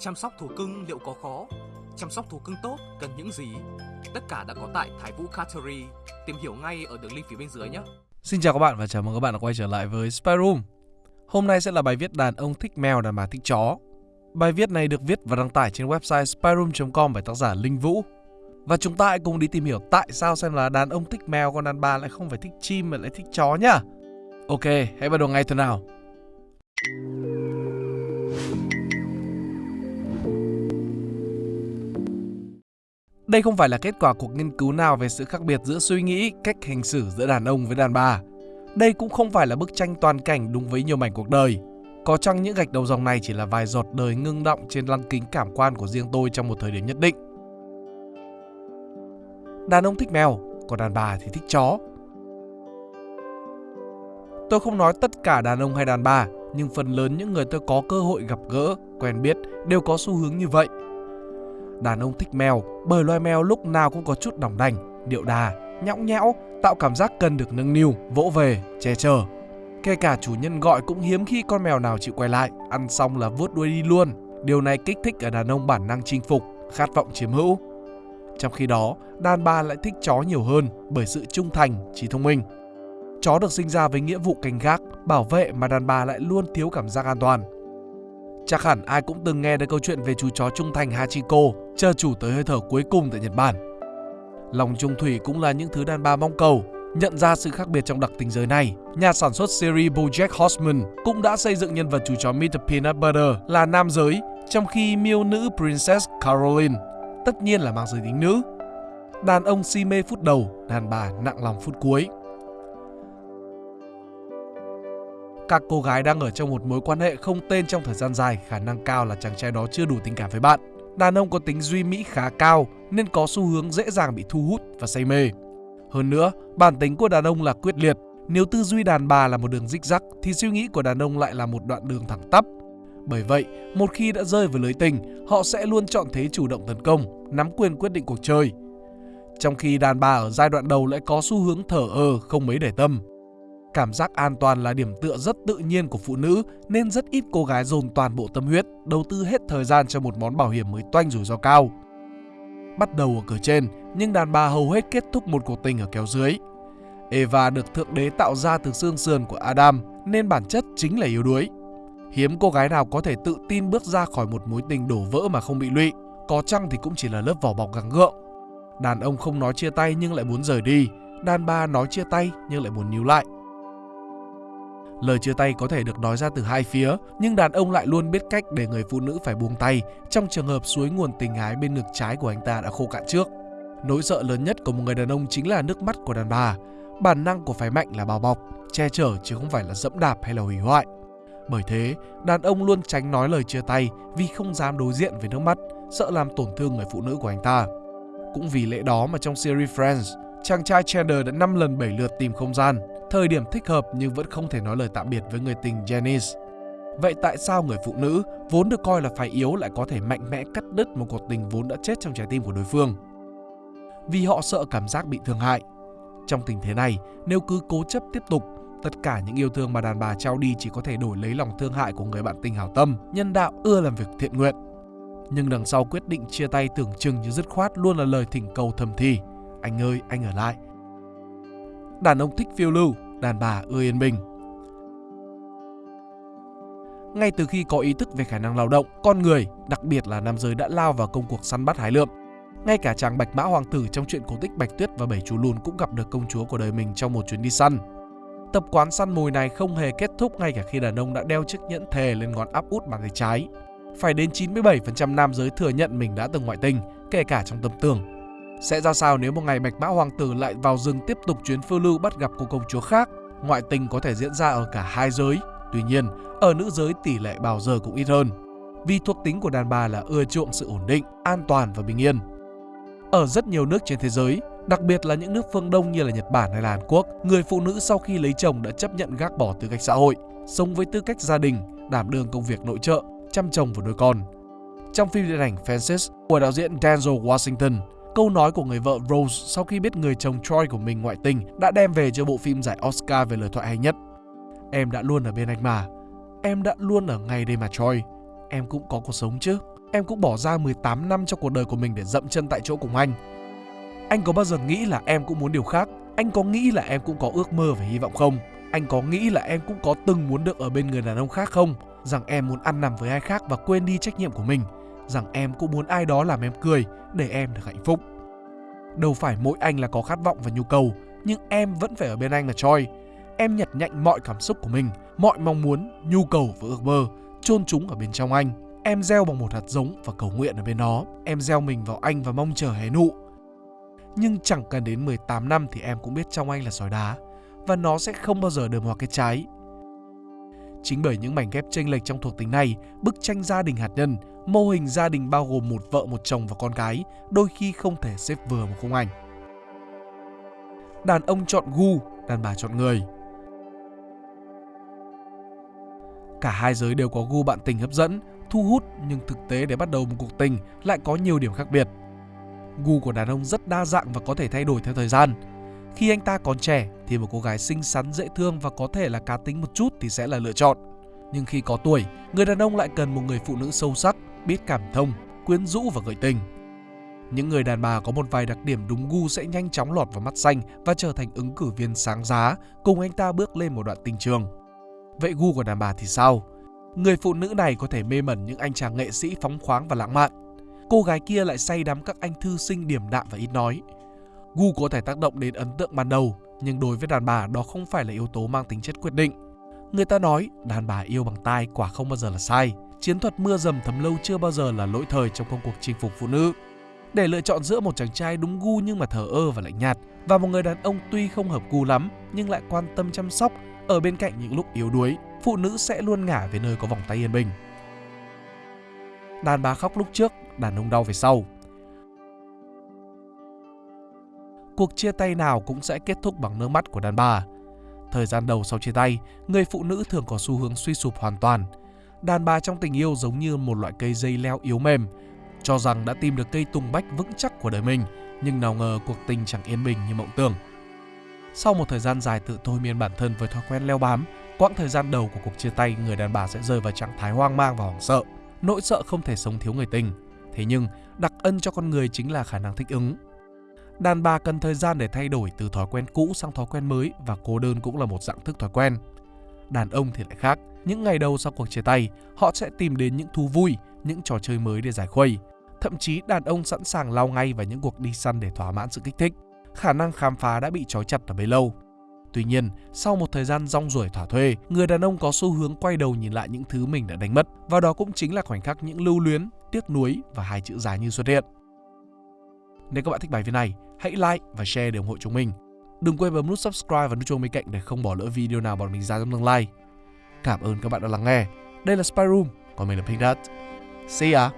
Chăm sóc thú cưng liệu có khó? Chăm sóc thú cưng tốt cần những gì? Tất cả đã có tại Thái Vũ Cattery. Tìm hiểu ngay ở đường link phía bên dưới nhé. Xin chào các bạn và chào mừng các bạn đã quay trở lại với Spy Room. Hôm nay sẽ là bài viết đàn ông thích mèo đàn bà thích chó. Bài viết này được viết và đăng tải trên website spyroom.com bởi tác giả Linh Vũ. Và chúng ta hãy cùng đi tìm hiểu tại sao xem là đàn ông thích mèo còn đàn bà lại không phải thích chim mà lại thích chó nhá. Ok, hãy bắt đầu ngay thôi nào. Đây không phải là kết quả cuộc nghiên cứu nào về sự khác biệt giữa suy nghĩ, cách hành xử giữa đàn ông với đàn bà. Đây cũng không phải là bức tranh toàn cảnh đúng với nhiều mảnh cuộc đời. Có chăng những gạch đầu dòng này chỉ là vài giọt đời ngưng động trên lăng kính cảm quan của riêng tôi trong một thời điểm nhất định. Đàn ông thích mèo, còn đàn bà thì thích chó. Tôi không nói tất cả đàn ông hay đàn bà, nhưng phần lớn những người tôi có cơ hội gặp gỡ, quen biết đều có xu hướng như vậy – Đàn ông thích mèo bởi loài mèo lúc nào cũng có chút đỏng đành, điệu đà, nhõng nhẽo, tạo cảm giác cần được nâng niu, vỗ về, che chở. Kể cả chủ nhân gọi cũng hiếm khi con mèo nào chịu quay lại, ăn xong là vuốt đuôi đi luôn. Điều này kích thích ở đàn ông bản năng chinh phục, khát vọng chiếm hữu. Trong khi đó, đàn bà lại thích chó nhiều hơn bởi sự trung thành, trí thông minh. Chó được sinh ra với nghĩa vụ canh gác, bảo vệ mà đàn bà lại luôn thiếu cảm giác an toàn. Chắc hẳn ai cũng từng nghe đến câu chuyện về chú chó trung thành Hachiko, chờ chủ tới hơi thở cuối cùng tại Nhật Bản. Lòng trung thủy cũng là những thứ đàn bà mong cầu. Nhận ra sự khác biệt trong đặc tính giới này, nhà sản xuất series BoJack Horseman cũng đã xây dựng nhân vật chú chó Mr. Peanut Butter là nam giới, trong khi miêu nữ Princess Caroline tất nhiên là mang giới tính nữ. Đàn ông si mê phút đầu, đàn bà nặng lòng phút cuối. các cô gái đang ở trong một mối quan hệ không tên trong thời gian dài, khả năng cao là chàng trai đó chưa đủ tình cảm với bạn. Đàn ông có tính duy mỹ khá cao nên có xu hướng dễ dàng bị thu hút và say mê. Hơn nữa, bản tính của đàn ông là quyết liệt. Nếu tư duy đàn bà là một đường rích rắc thì suy nghĩ của đàn ông lại là một đoạn đường thẳng tắp. Bởi vậy, một khi đã rơi vào lưới tình, họ sẽ luôn chọn thế chủ động tấn công, nắm quyền quyết định cuộc chơi. Trong khi đàn bà ở giai đoạn đầu lại có xu hướng thở ơ, không mấy để tâm. Cảm giác an toàn là điểm tựa rất tự nhiên của phụ nữ nên rất ít cô gái dồn toàn bộ tâm huyết, đầu tư hết thời gian cho một món bảo hiểm mới toanh rủi ro cao. Bắt đầu ở cửa trên, nhưng đàn bà hầu hết kết thúc một cuộc tình ở kéo dưới. Eva được Thượng Đế tạo ra từ xương sườn của Adam nên bản chất chính là yếu đuối. Hiếm cô gái nào có thể tự tin bước ra khỏi một mối tình đổ vỡ mà không bị lụy, có chăng thì cũng chỉ là lớp vỏ bọc gắng gượng. Đàn ông không nói chia tay nhưng lại muốn rời đi, đàn bà nói chia tay nhưng lại muốn níu lại. Lời chia tay có thể được nói ra từ hai phía, nhưng đàn ông lại luôn biết cách để người phụ nữ phải buông tay trong trường hợp suối nguồn tình ái bên ngực trái của anh ta đã khô cạn trước. Nỗi sợ lớn nhất của một người đàn ông chính là nước mắt của đàn bà. Bản năng của phái mạnh là bao bọc, che chở chứ không phải là dẫm đạp hay là hủy hoại. Bởi thế, đàn ông luôn tránh nói lời chia tay vì không dám đối diện với nước mắt, sợ làm tổn thương người phụ nữ của anh ta. Cũng vì lẽ đó mà trong series Friends, chàng trai Chandler đã 5 lần 7 lượt tìm không gian, thời điểm thích hợp nhưng vẫn không thể nói lời tạm biệt với người tình Janice. Vậy tại sao người phụ nữ vốn được coi là phải yếu lại có thể mạnh mẽ cắt đứt một cuộc tình vốn đã chết trong trái tim của đối phương? Vì họ sợ cảm giác bị thương hại. Trong tình thế này, nếu cứ cố chấp tiếp tục, tất cả những yêu thương mà đàn bà trao đi chỉ có thể đổi lấy lòng thương hại của người bạn tình hảo tâm, nhân đạo ưa làm việc thiện nguyện. Nhưng đằng sau quyết định chia tay tưởng chừng như dứt khoát luôn là lời thỉnh cầu thầm thì. Anh ơi, anh ở lại, đàn ông thích phiêu lưu, đàn bà ưa yên bình. Ngay từ khi có ý thức về khả năng lao động, con người, đặc biệt là nam giới đã lao vào công cuộc săn bắt hái lượm. Ngay cả chàng Bạch Mã Hoàng tử trong chuyện cổ tích Bạch Tuyết và Bảy chú lùn cũng gặp được công chúa của đời mình trong một chuyến đi săn. Tập quán săn mồi này không hề kết thúc ngay cả khi đàn ông đã đeo chiếc nhẫn thề lên ngón áp út bàn tay trái. Phải đến 97% nam giới thừa nhận mình đã từng ngoại tình, kể cả trong tâm tưởng. Sẽ ra sao nếu một ngày Bạch Mã Hoàng tử lại vào rừng tiếp tục chuyến phiêu lưu bắt gặp cô công chúa khác? Ngoại tình có thể diễn ra ở cả hai giới. Tuy nhiên, ở nữ giới tỷ lệ bao giờ cũng ít hơn. Vì thuộc tính của đàn bà là ưa chuộng sự ổn định, an toàn và bình yên. Ở rất nhiều nước trên thế giới, đặc biệt là những nước phương Đông như là Nhật Bản hay là Hàn Quốc, người phụ nữ sau khi lấy chồng đã chấp nhận gác bỏ tư cách xã hội, sống với tư cách gia đình, đảm đương công việc nội trợ, chăm chồng và nuôi con. Trong phim điện ảnh Fences của đạo diễn Denzel Washington, Câu nói của người vợ Rose sau khi biết người chồng Troy của mình ngoại tình đã đem về cho bộ phim giải Oscar về lời thoại hay nhất. Em đã luôn ở bên anh mà. Em đã luôn ở ngay đây mà, Troy. Em cũng có cuộc sống chứ. Em cũng bỏ ra 18 năm trong cuộc đời của mình để dậm chân tại chỗ cùng anh. Anh có bao giờ nghĩ là em cũng muốn điều khác? Anh có nghĩ là em cũng có ước mơ và hy vọng không? Anh có nghĩ là em cũng có từng muốn được ở bên người đàn ông khác không? Rằng em muốn ăn nằm với ai khác và quên đi trách nhiệm của mình? Rằng em cũng muốn ai đó làm em cười để em được hạnh phúc? Đâu phải mỗi anh là có khát vọng và nhu cầu, nhưng em vẫn phải ở bên anh là Choi. Em nhặt nhạnh mọi cảm xúc của mình, mọi mong muốn, nhu cầu và ước mơ, chôn chúng ở bên trong anh. Em gieo bằng một hạt giống và cầu nguyện ở bên đó. Em gieo mình vào anh và mong chờ hé nụ. Nhưng chẳng cần đến 18 năm thì em cũng biết trong anh là sỏi đá và nó sẽ không bao giờ đơm hoa cái trái. Chính bởi những mảnh ghép chênh lệch trong thuộc tính này, bức tranh gia đình hạt nhân, mô hình gia đình bao gồm một vợ, một chồng và con cái, đôi khi không thể xếp vừa một khung ảnh. Đàn ông chọn gu, đàn bà chọn người. Cả hai giới đều có gu bạn tình hấp dẫn, thu hút nhưng thực tế để bắt đầu một cuộc tình lại có nhiều điểm khác biệt. Gu của đàn ông rất đa dạng và có thể thay đổi theo thời gian. Khi anh ta còn trẻ thì một cô gái xinh xắn dễ thương và có thể là cá tính một chút thì sẽ là lựa chọn. Nhưng khi có tuổi, người đàn ông lại cần một người phụ nữ sâu sắc, biết cảm thông, quyến rũ và gợi tình. Những người đàn bà có một vài đặc điểm đúng gu sẽ nhanh chóng lọt vào mắt xanh và trở thành ứng cử viên sáng giá, cùng anh ta bước lên một đoạn tình trường. Vậy gu của đàn bà thì sao? Người phụ nữ này có thể mê mẩn những anh chàng nghệ sĩ phóng khoáng và lãng mạn. Cô gái kia lại say đắm các anh thư sinh điểm đạm và ít nói. Gu có thể tác động đến ấn tượng ban đầu, nhưng đối với đàn bà đó không phải là yếu tố mang tính chất quyết định. Người ta nói đàn bà yêu bằng tai quả không bao giờ là sai. Chiến thuật mưa dầm thấm lâu chưa bao giờ là lỗi thời trong công cuộc chinh phục phụ nữ. Để lựa chọn giữa một chàng trai đúng gu nhưng mà thờ ơ và lạnh nhạt và một người đàn ông tuy không hợp gu lắm nhưng lại quan tâm chăm sóc ở bên cạnh những lúc yếu đuối, phụ nữ sẽ luôn ngả về nơi có vòng tay yên bình. Đàn bà khóc lúc trước, đàn ông đau về sau. Cuộc chia tay nào cũng sẽ kết thúc bằng nước mắt của đàn bà. Thời gian đầu sau chia tay, người phụ nữ thường có xu hướng suy sụp hoàn toàn. Đàn bà trong tình yêu giống như một loại cây dây leo yếu mềm, cho rằng đã tìm được cây tùng bách vững chắc của đời mình, nhưng nào ngờ cuộc tình chẳng yên bình như mộng tưởng. Sau một thời gian dài tự thôi miên bản thân với thói quen leo bám, quãng thời gian đầu của cuộc chia tay, người đàn bà sẽ rơi vào trạng thái hoang mang và hoảng sợ. Nỗi sợ không thể sống thiếu người tình. Thế nhưng, đặc ân cho con người chính là khả năng thích ứng. Đàn bà cần thời gian để thay đổi từ thói quen cũ sang thói quen mới và cô đơn cũng là một dạng thức thói quen. Đàn ông thì lại khác. Những ngày đầu sau cuộc chia tay, họ sẽ tìm đến những thú vui, những trò chơi mới để giải khuây. Thậm chí đàn ông sẵn sàng lao ngay vào những cuộc đi săn để thỏa mãn sự kích thích khả năng khám phá đã bị trói chặt ở bấy lâu. Tuy nhiên, sau một thời gian rong ruổi thỏa thuê, người đàn ông có xu hướng quay đầu nhìn lại những thứ mình đã đánh mất và đó cũng chính là khoảnh khắc những lưu luyến, tiếc nuối và hai chữ dài như xuất hiện. Nếu các bạn thích bài viết này, hãy like và share để ủng hộ chúng mình. Đừng quên bấm nút subscribe và nút chuông bên cạnh để không bỏ lỡ video nào bọn mình ra trong tương lai. Cảm ơn các bạn đã lắng nghe. Đây là Spy Room, còn mình là Pink Dot. See ya!